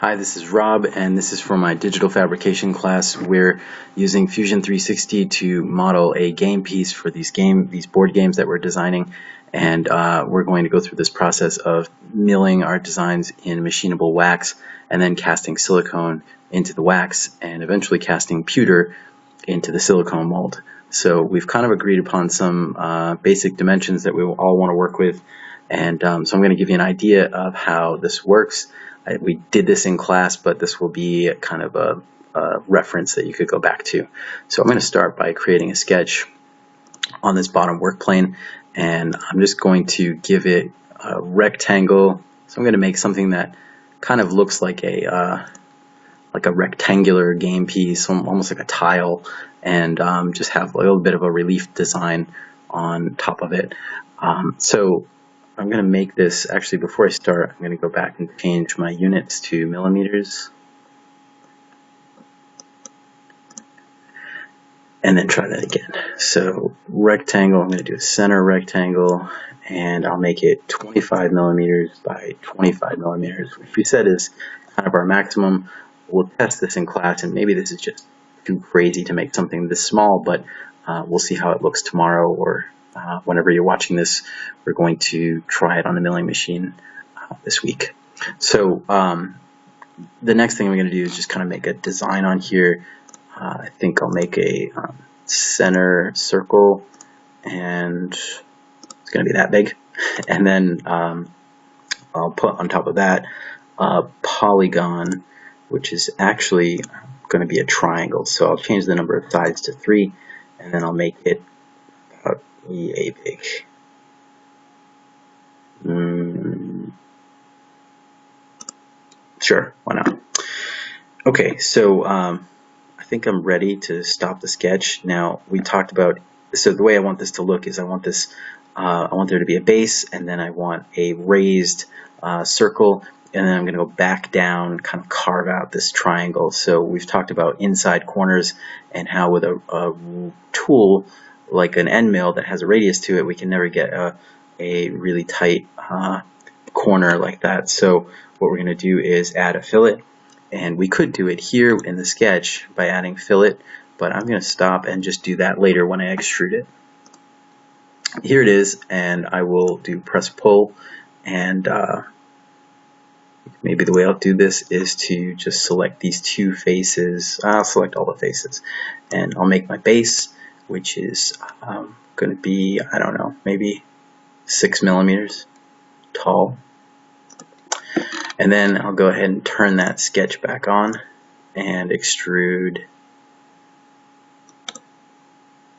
Hi, this is Rob, and this is for my digital fabrication class. We're using Fusion 360 to model a game piece for these game, these board games that we're designing, and uh, we're going to go through this process of milling our designs in machinable wax, and then casting silicone into the wax, and eventually casting pewter into the silicone mold. So we've kind of agreed upon some uh, basic dimensions that we all want to work with, and um, so I'm going to give you an idea of how this works. I, we did this in class, but this will be kind of a, a reference that you could go back to. So I'm going to start by creating a sketch on this bottom work plane, and I'm just going to give it a rectangle. So I'm going to make something that kind of looks like a uh, like a rectangular game piece, almost like a tile, and um, just have a little bit of a relief design on top of it. Um, so I'm going to make this, actually before I start, I'm going to go back and change my units to millimeters. And then try that again. So rectangle, I'm going to do a center rectangle, and I'll make it 25 millimeters by 25 millimeters, which we said is kind of our maximum. We'll test this in class, and maybe this is just too crazy to make something this small, but uh, we'll see how it looks tomorrow or uh, whenever you're watching this, we're going to try it on the milling machine uh, this week. So um, the next thing I'm going to do is just kind of make a design on here. Uh, I think I'll make a um, center circle and it's going to be that big. And then um, I'll put on top of that a polygon, which is actually going to be a triangle. So I'll change the number of sides to three, and then I'll make it Big. Mm, sure, why not? Okay, so um, I think I'm ready to stop the sketch. Now, we talked about, so the way I want this to look is I want this, uh, I want there to be a base, and then I want a raised uh, circle, and then I'm going to go back down, kind of carve out this triangle. So we've talked about inside corners and how with a, a tool, like an end mill that has a radius to it, we can never get a, a really tight uh, corner like that. So what we're going to do is add a fillet. And we could do it here in the sketch by adding fillet, but I'm going to stop and just do that later when I extrude it. Here it is, and I will do press pull, and uh, maybe the way I'll do this is to just select these two faces. I'll select all the faces, and I'll make my base, which is um, going to be, I don't know, maybe six millimeters tall. And then I'll go ahead and turn that sketch back on and extrude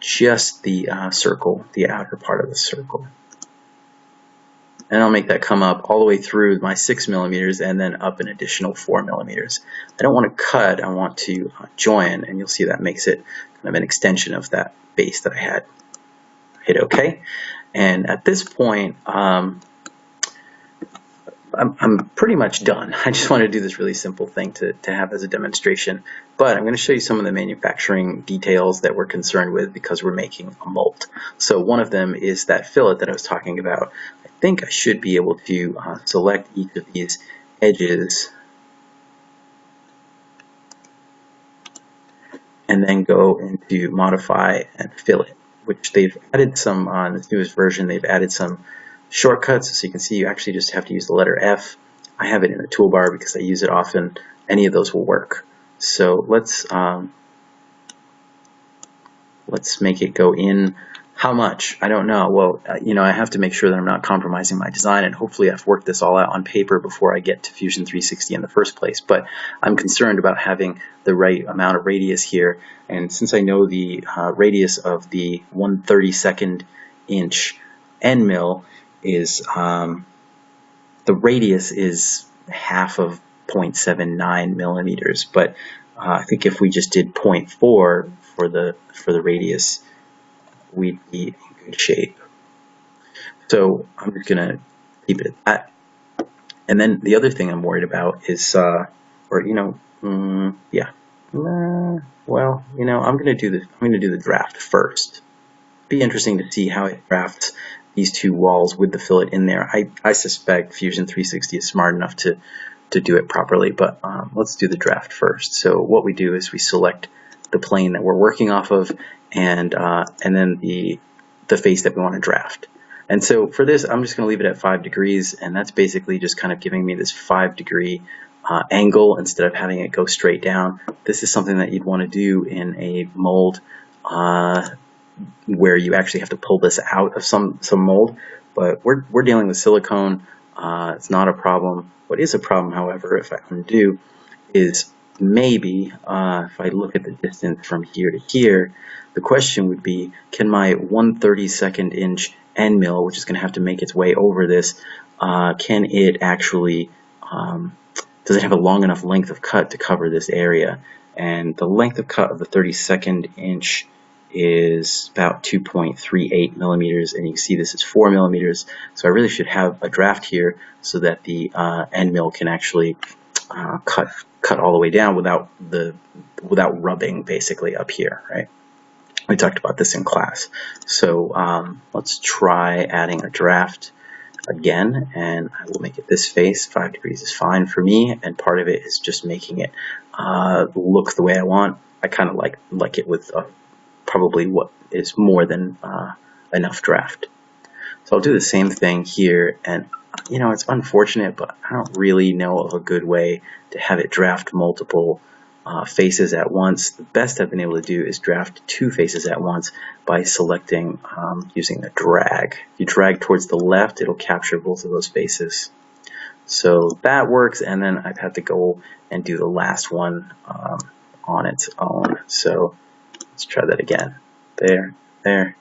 just the uh, circle, the outer part of the circle. And I'll make that come up all the way through my six millimeters and then up an additional four millimeters. I don't want to cut, I want to uh, join, and you'll see that makes it kind of an extension of that base that I had. Hit OK. And at this point, um, I'm, I'm, pretty much done. I just want to do this really simple thing to, to have as a demonstration. But I'm going to show you some of the manufacturing details that we're concerned with because we're making a mold. So one of them is that fillet that I was talking about. I think I should be able to uh, select each of these edges and then go into modify and fillet, which they've added some on this newest version. They've added some shortcuts, so you can see you actually just have to use the letter F. I have it in the toolbar because I use it often. Any of those will work. So let's um, let's make it go in how much? I don't know. Well, uh, you know, I have to make sure that I'm not compromising my design, and hopefully I've worked this all out on paper before I get to Fusion 360 in the first place. But I'm concerned about having the right amount of radius here, and since I know the uh, radius of the 132nd inch end mill is, um, the radius is half of 0.79 millimeters, but uh, I think if we just did 0.4 for the for the radius, we'd be in good shape. So I'm just gonna keep it at that. And then the other thing I'm worried about is, uh, or you know, mm, yeah, uh, well, you know, I'm gonna do this. I'm gonna do the draft first. Be interesting to see how it drafts these two walls with the fillet in there. I, I suspect Fusion 360 is smart enough to to do it properly, but um, let's do the draft first. So what we do is we select the plane that we're working off of and uh, and then the the face that we want to draft. And so for this, I'm just going to leave it at 5 degrees, and that's basically just kind of giving me this 5 degree uh, angle instead of having it go straight down. This is something that you'd want to do in a mold uh, where you actually have to pull this out of some, some mold, but we're, we're dealing with silicone. Uh, it's not a problem. What is a problem, however, if I undo, is maybe uh, if I look at the distance from here to here, the question would be, can my 1 32nd inch end mill, which is going to have to make its way over this, uh, can it actually, um, does it have a long enough length of cut to cover this area? And the length of cut of the 32nd inch is about 2.38 millimeters, and you can see this is 4 millimeters. So I really should have a draft here so that the uh, end mill can actually uh, cut cut all the way down without the without rubbing basically up here, right? We talked about this in class. So um, let's try adding a draft again, and I will make it this face. Five degrees is fine for me, and part of it is just making it uh, look the way I want. I kind of like like it with uh, probably what is more than uh, enough draft. So I'll do the same thing here, and you know, it's unfortunate, but I don't really know of a good way to have it draft multiple uh, faces at once. The best I've been able to do is draft two faces at once by selecting um, using the drag. If you drag towards the left, it'll capture both of those faces. So that works, and then I've had to go and do the last one um, on its own. So let's try that again. There, there,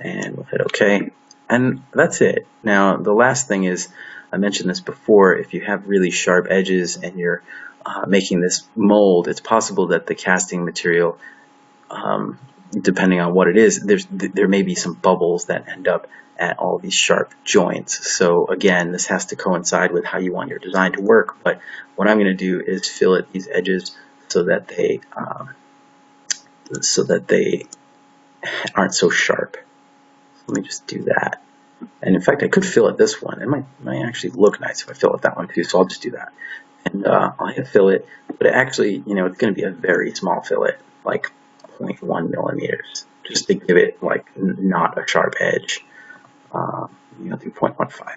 and we'll hit OK. And that's it. Now, the last thing is, I mentioned this before, if you have really sharp edges and you're uh, making this mold, it's possible that the casting material, um, depending on what it is, there's there may be some bubbles that end up at all these sharp joints. So again, this has to coincide with how you want your design to work. But what I'm going to do is fillet these edges so that they um, so that they aren't so sharp. Let me just do that. And in fact, I could fillet this one. It might, might actually look nice if I fillet that one too, so I'll just do that and uh, I'll hit fillet, but actually, you know, it's going to be a very small fillet, like 0.1 millimeters, just to give it like not a sharp edge. Um, you know, do 0.15.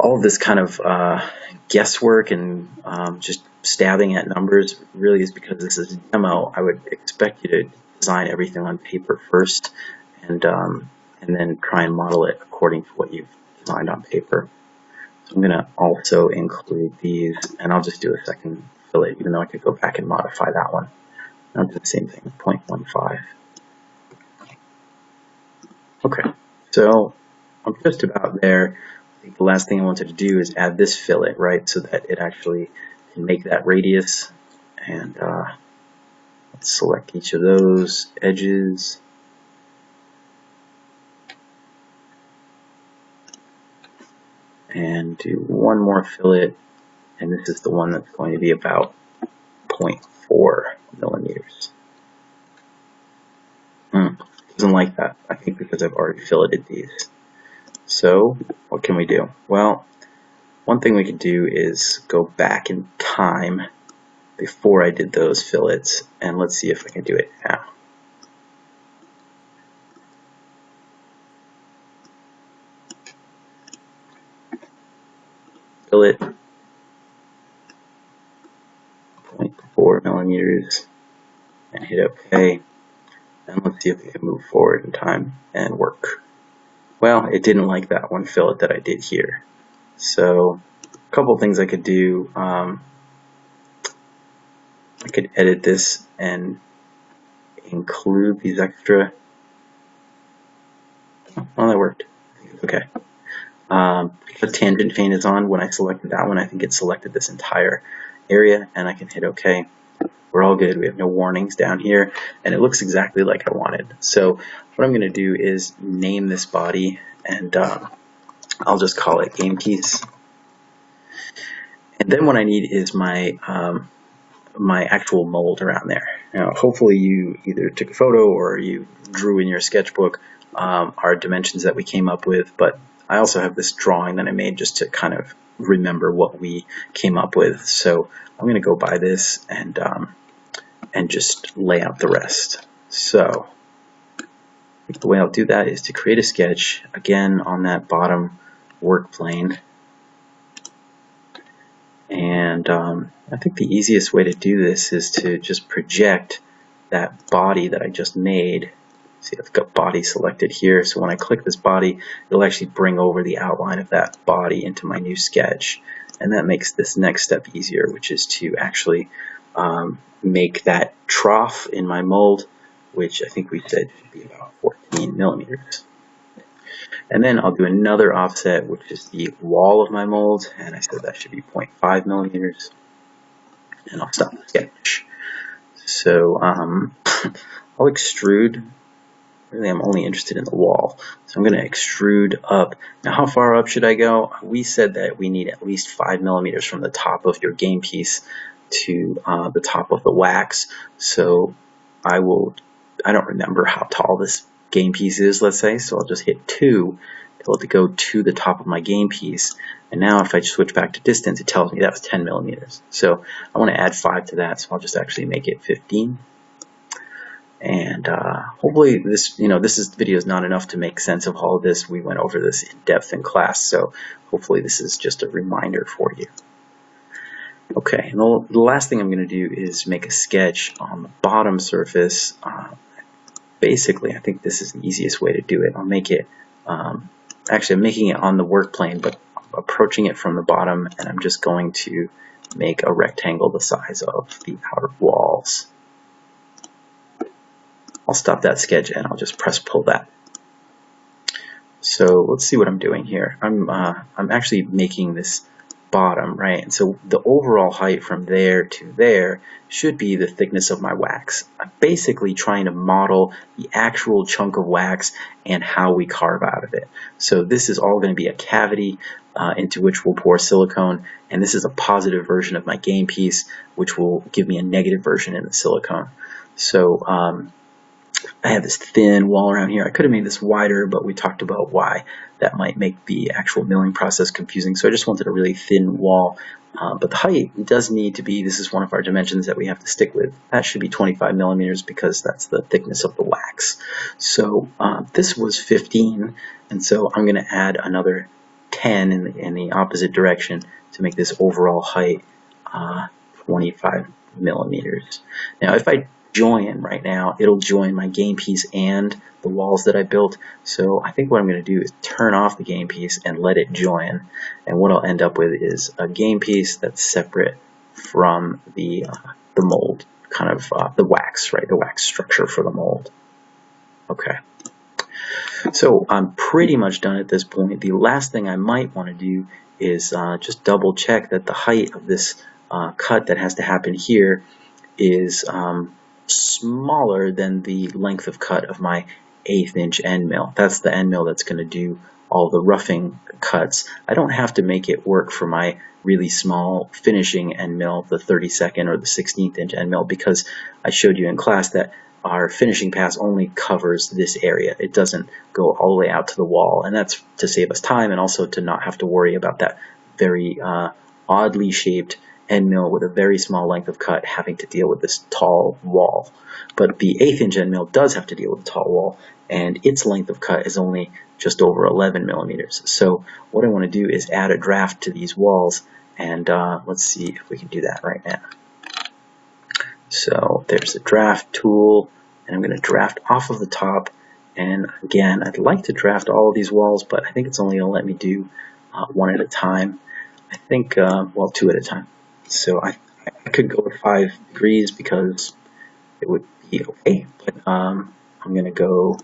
All of this kind of uh, guesswork and um, just stabbing at numbers really is because this is a demo. I would expect you to design everything on paper first and um, and then try and model it according to what you've designed on paper. So I'm going to also include these, and I'll just do a second fillet, even though I could go back and modify that one. I'll do the same thing, 0.15. Okay, so I'm just about there. I think the last thing I wanted to do is add this fillet, right, so that it actually can make that radius. And uh, select each of those edges. and do one more fillet and this is the one that's going to be about 0.4 millimeters. Hmm, doesn't like that, I think because I've already filleted these. So what can we do? Well, one thing we can do is go back in time before I did those fillets and let's see if I can do it now. fillet 0.4 millimeters and hit OK. And let's see if we can move forward in time and work. Well, it didn't like that one fillet that I did here. So a couple things I could do. Um, I could edit this and include these extra. Oh, that worked. Okay. Um, the tangent pane is on, when I selected that one, I think it selected this entire area, and I can hit OK. We're all good. We have no warnings down here, and it looks exactly like I wanted. So what I'm going to do is name this body, and um, I'll just call it game piece. And then what I need is my um, my actual mold around there. Now, hopefully you either took a photo or you drew in your sketchbook um, our dimensions that we came up with, but I also have this drawing that I made just to kind of remember what we came up with. So I'm going to go by this and um, and just lay out the rest. So the way I'll do that is to create a sketch again on that bottom work plane. And um, I think the easiest way to do this is to just project that body that I just made. See, I've got body selected here. So when I click this body, it'll actually bring over the outline of that body into my new sketch. And that makes this next step easier, which is to actually um, make that trough in my mold, which I think we said should be about 14 millimeters. And then I'll do another offset, which is the wall of my mold, and I said that should be 0.5 millimeters. And I'll stop the sketch. So um, I'll extrude. Really, I'm only interested in the wall. So I'm going to extrude up. Now, how far up should I go? We said that we need at least 5 millimeters from the top of your game piece to uh, the top of the wax. So I will, I don't remember how tall this game piece is, let's say, so I'll just hit 2 tell it to go to the top of my game piece. And now if I switch back to distance, it tells me that was 10 millimeters. So I want to add 5 to that, so I'll just actually make it 15. And uh, hopefully this, you know, this is, video is not enough to make sense of all of this. We went over this in depth in class, so hopefully this is just a reminder for you. Okay, and the, the last thing I'm going to do is make a sketch on the bottom surface. Uh, basically, I think this is the easiest way to do it. I'll make it, um, actually I'm making it on the work plane, but approaching it from the bottom, and I'm just going to make a rectangle the size of the outer walls. I'll stop that sketch and I'll just press pull that. So let's see what I'm doing here. I'm, uh, I'm actually making this bottom, right? And so the overall height from there to there should be the thickness of my wax. I'm basically trying to model the actual chunk of wax and how we carve out of it. So this is all going to be a cavity uh, into which we'll pour silicone, and this is a positive version of my game piece, which will give me a negative version in the silicone. So um, I have this thin wall around here. I could have made this wider, but we talked about why that might make the actual milling process confusing. So I just wanted a really thin wall. Uh, but the height does need to be, this is one of our dimensions that we have to stick with. That should be 25 millimeters because that's the thickness of the wax. So uh, this was 15, and so I'm going to add another 10 in the, in the opposite direction to make this overall height uh, 25 millimeters. Now if I join right now, it'll join my game piece and the walls that I built. So I think what I'm going to do is turn off the game piece and let it join. And what I'll end up with is a game piece that's separate from the, uh, the mold, kind of uh, the wax, right? The wax structure for the mold. Okay. So I'm pretty much done at this point. The last thing I might want to do is uh, just double check that the height of this uh, cut that has to happen here is um, smaller than the length of cut of my eighth inch end mill. That's the end mill that's going to do all the roughing cuts. I don't have to make it work for my really small finishing end mill, the 32nd or the 16th inch end mill, because I showed you in class that our finishing pass only covers this area. It doesn't go all the way out to the wall, and that's to save us time and also to not have to worry about that very uh, oddly shaped end mill with a very small length of cut having to deal with this tall wall. But the eighth inch end mill does have to deal with a tall wall and its length of cut is only just over 11 millimeters. So what I want to do is add a draft to these walls and uh, let's see if we can do that right now. So there's the draft tool and I'm going to draft off of the top and again I'd like to draft all of these walls but I think it's only going to let me do uh, one at a time. I think, uh, well, two at a time. So I, I could go with five degrees because it would be okay, but um, I'm going to go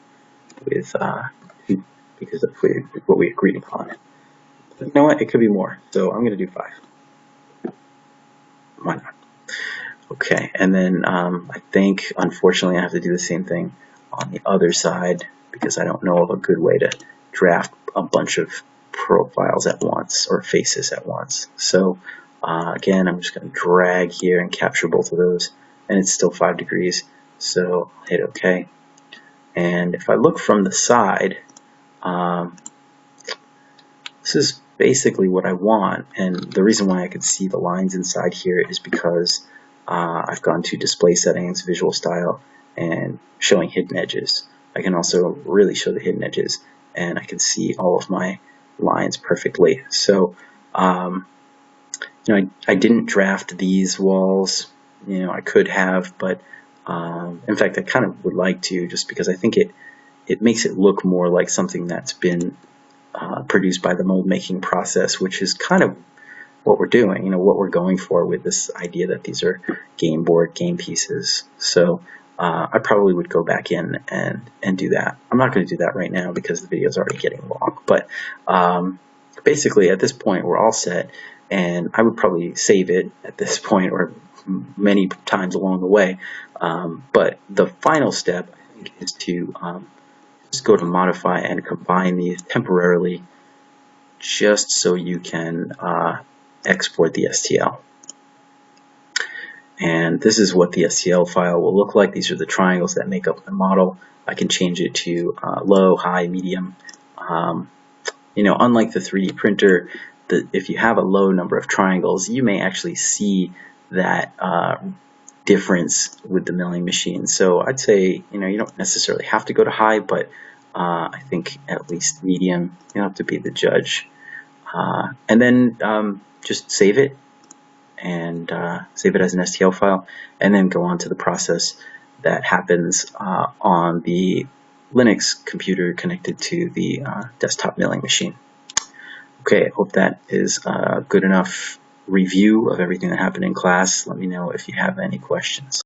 with uh, two because that's what we agreed upon. But you know what? It could be more, so I'm going to do five. Why not? Okay, and then um, I think, unfortunately, I have to do the same thing on the other side because I don't know of a good way to draft a bunch of profiles at once or faces at once. So uh, again, I'm just going to drag here and capture both of those, and it's still 5 degrees, so I'll hit OK. And if I look from the side, um, this is basically what I want. And the reason why I could see the lines inside here is because uh, I've gone to display settings, visual style, and showing hidden edges. I can also really show the hidden edges and I can see all of my lines perfectly. So, um, you know, I, I didn't draft these walls, you know, I could have, but um, in fact, I kind of would like to just because I think it, it makes it look more like something that's been uh, produced by the mold making process, which is kind of what we're doing, you know, what we're going for with this idea that these are game board game pieces. So uh, I probably would go back in and, and do that. I'm not going to do that right now because the video is already getting long, but um, basically at this point we're all set and I would probably save it at this point or many times along the way. Um, but the final step I think is to um, just go to modify and combine these temporarily just so you can uh, export the STL. And this is what the STL file will look like. These are the triangles that make up the model. I can change it to uh, low, high, medium. Um, you know, unlike the 3D printer, the, if you have a low number of triangles, you may actually see that uh, difference with the milling machine. So I'd say, you know, you don't necessarily have to go to high, but uh, I think at least medium, you have to be the judge. Uh, and then um, just save it and uh, save it as an STL file, and then go on to the process that happens uh, on the Linux computer connected to the uh, desktop milling machine. Okay, I hope that is a good enough review of everything that happened in class. Let me know if you have any questions.